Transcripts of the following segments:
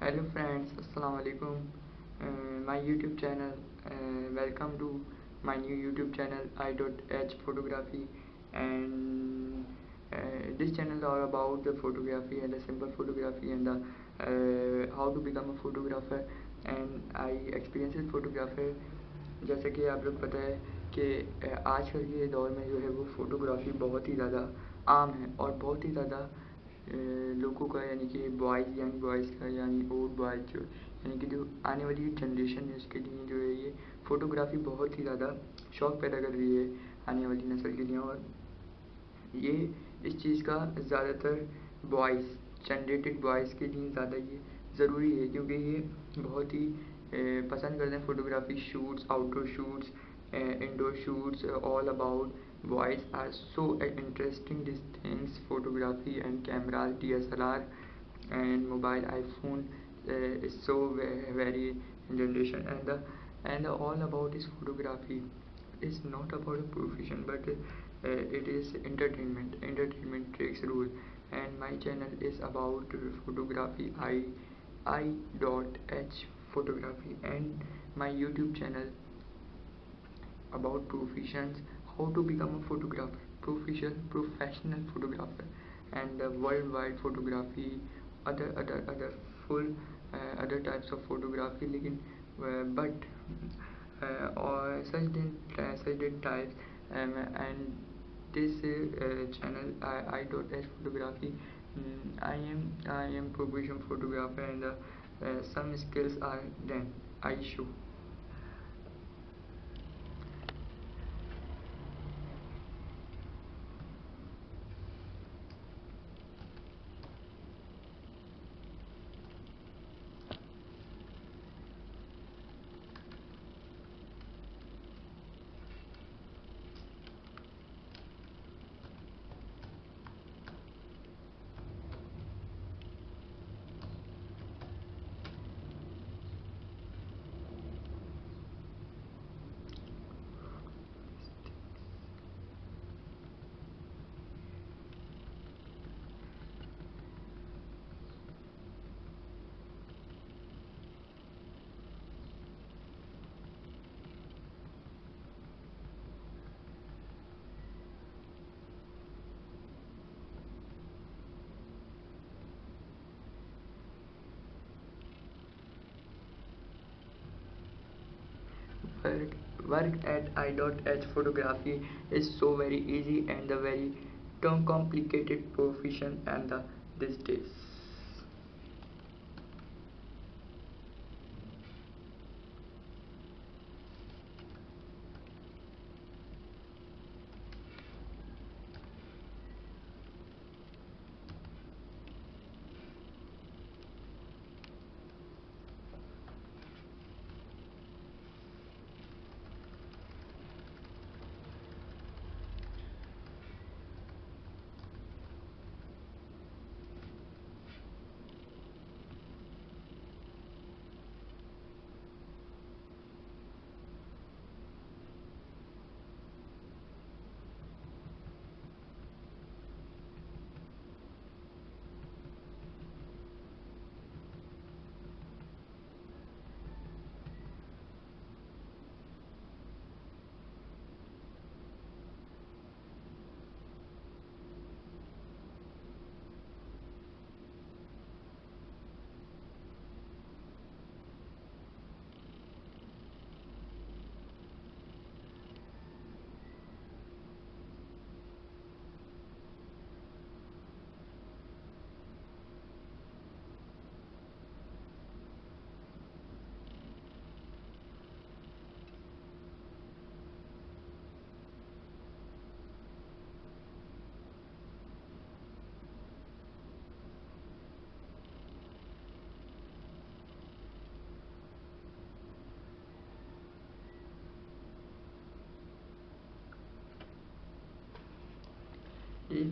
alaikum uh, my youtube channel uh, welcome to my new youtube channel i.h photography and uh, this channel is all about the photography and the simple photography and the uh, how to become a photographer and i experiences photographer जैसे कि आप लोग पता है कि आजकल के दौर में जो है वो फ़ोटोग्राफ़ी बहुत ही ज़्यादा आम है और बहुत ही ज़्यादा लोगों का, यानी कि बॉयज़ यंग बॉयज़ का, यानी ओल्ड बॉयज़ जो, यानी कि जो आने वाली जनरेशन है, उसके लिए जो है ये फ़ोटोग्राफ़ी बहुत ही ज़्यादा शौक़ पैदा कर रही है आने वाली नस्ल के लिए। और ये, इस चीज़ का ज़्यादातर बॉयज़ जनरेटेड बॉयज़ के लिए ज़्यादा ये ज़रूरी है, क्योंकि ये बहुत ही पसंद करते हैं photography shoots outdoor shoots indoor shoots all about are so interesting. These things photography and cameras DSLR and mobile iPhone uh, is so very, generation. And the and the all about is photography is not about a profession but uh, it is entertainment. Entertainment takes rule and my channel is about photography. I i dot h photography. And my youtube channel about professions how to become a photographer professional professional photographer and uh, worldwide photography other other other full uh, other types of photography लेकिन uh, but uh, or such did uh, such did types um, and this uh, channel I, I don't have photography um, I am I am professional photographer and uh, uh, some skills are then I show Work, work at i.h photography is so very easy and the very complicated profession and the these days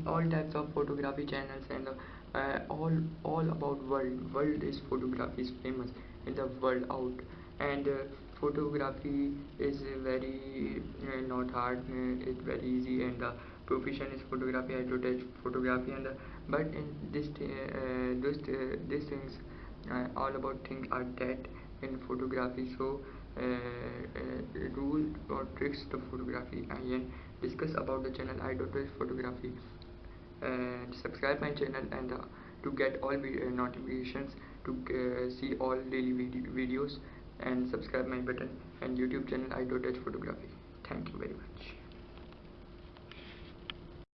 all types of photography channels and uh, all all about world. World is photography is famous in the world out. And uh, photography is very uh, not hard uh, it's very easy and the profession is photography. I dot h photography and uh, but in this uh, this uh, these things uh, all about things are that in photography. So uh, uh, or tricks to photography. And discuss about the channel. I do photography and subscribe my channel and uh, to get all video notifications to uh, see all daily video videos and subscribe my button and youtube channel I dot h photography. Thank you very much